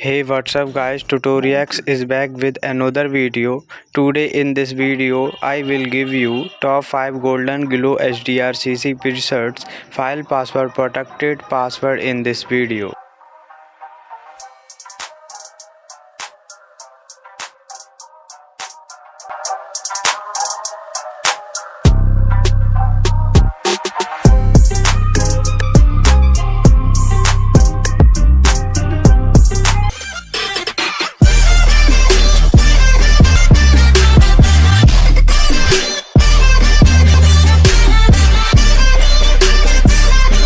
hey what's up guys? Tutorials is back with another video. Today in this video i will give you top 5 golden glow hdr cc presets file password protected password in this video.